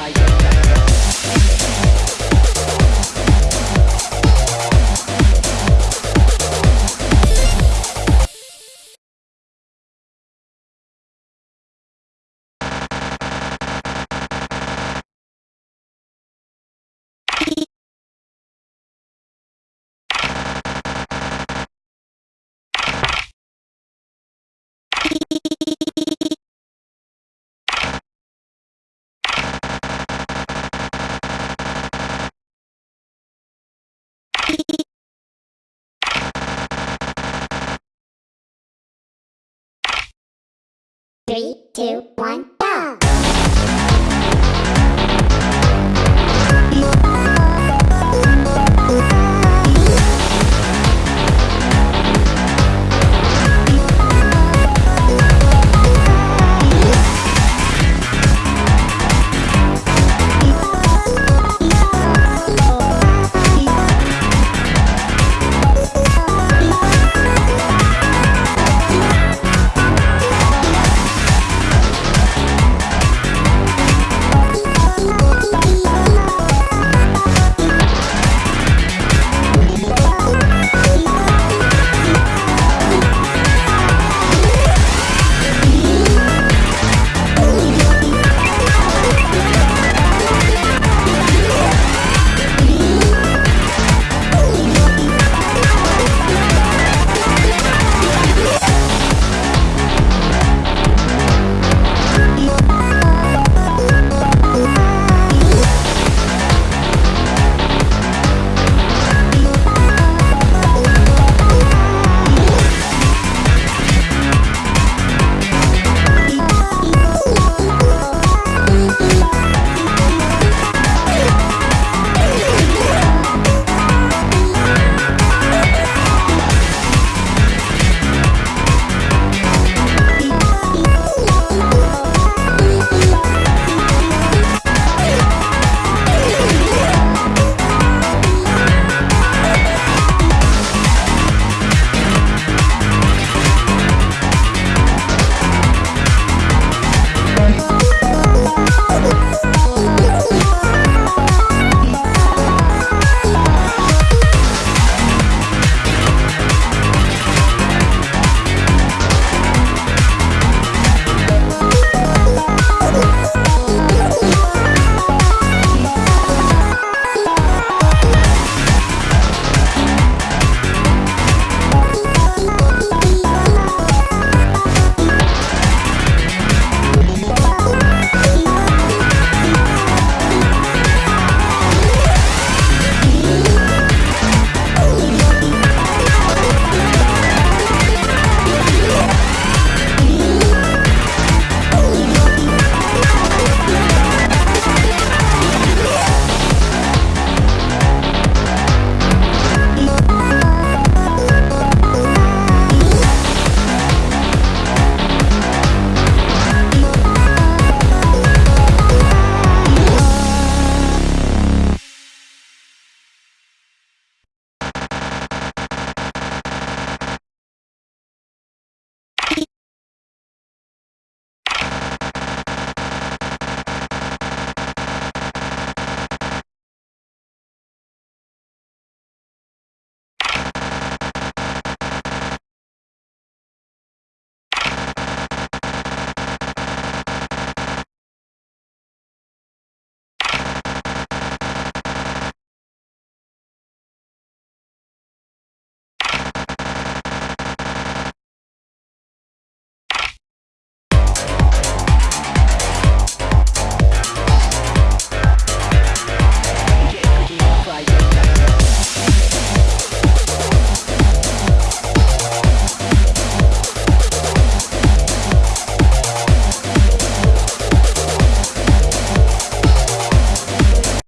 right. Three, two, one, go!